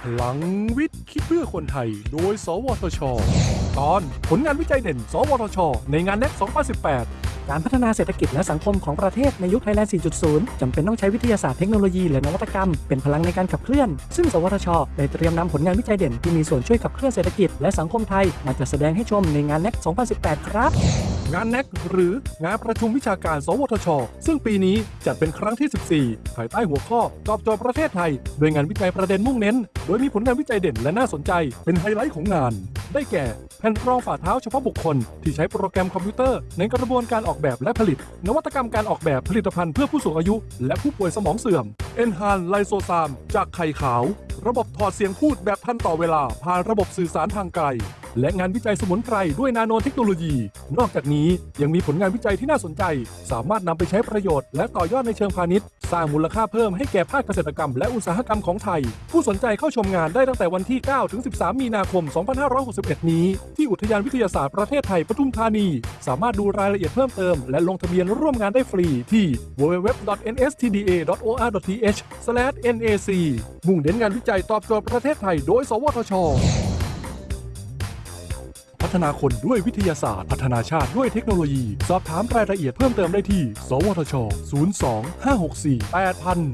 พลังวิทย์คิดเพื่อคนไทย โดย สวทช ตอนผลงานวิจัยเด่น สวทช ในงานเน็ต2018 การพัฒนาเศรษฐกิจและสังคมของประเทศในยุคไทยแลนด์ 4.0 จำเป็นต้องใช้วิทยาศาสตร์เทคโนโลยีและนวัตกรรม เป็นพลังในการขับเคลื่อน ซึ่ง สวทช ได้เตรียมนำผลงานวิจัยเด่นที่มีส่วนช่วยขับเคลื่อนเศรษฐกิจและสังคมไทย มาจัดแสดงให้ชมในงานเน็ต2018 ครับ งาน NEC หรืองานประชุมวิชาการ สวทช ซึ่งปีนี้จัดเป็นครั้งที่ 14 ภายใต้หัวข้อตอบโจทย์ประเทศไทย โดยงานวิจัยประเด็นมุ่งเน้น โดยมีผลงานวิจัยเด่นและน่าสนใจ เป็นไฮไลท์ของงาน ได้แก่ แผ่นรองฝ่าเท้าเฉพาะบุคคล ที่ใช้โปรแกรมคอมพิวเตอร์ ในกระบวนการออกแบบและผลิต นวัตกรรมการออกแบบผลิตภัณฑ์เพื่อผู้สูงอายุ และผู้ป่วยสมองเสื่อม e n h a n ไลโซซามจากไข่ขาว ระบบถอดเสียงพูดแบบทันต่อเวลาผ่านระบบสื่อสารทางไกล และงานวิจัยสมุนไพรด้วยนาโนเทคโนโลยี นอกจากนี้ยังมีผลงานวิจัยที่น่าสนใจ สามารถนำไปใช้ประโยชน์และต่อยอดในเชิงพาณิชย์ สร้างมูลค่าเพิ่มให้แก่ภาคเกษตรกรรมและอุตสาหกรรมของไทย ผู้สนใจเข้าชมงานได้ตั้งแต่วันที่ 9 ถึง 13 มีนาคม 2561 นี้ ที่อุทยานวิทยาศาสตร์ประเทศไทยปทุมธานี สามารถดูรายละเอียดเพิ่มเติม และลงทะเบียนร่วมงานได้ฟรีที่ www.nstda.or.th th/nac มุ่งเน้นงานวิจัยตอบโจทย์ประเทศไทยโดย สวทช พัฒนาคนด้วยวิทยาศาสตร์ พัฒนาชาติด้วยเทคโนโลยี สอบถามรายละเอียดเพิ่มเติมได้ที่ สวทช 02 564 8000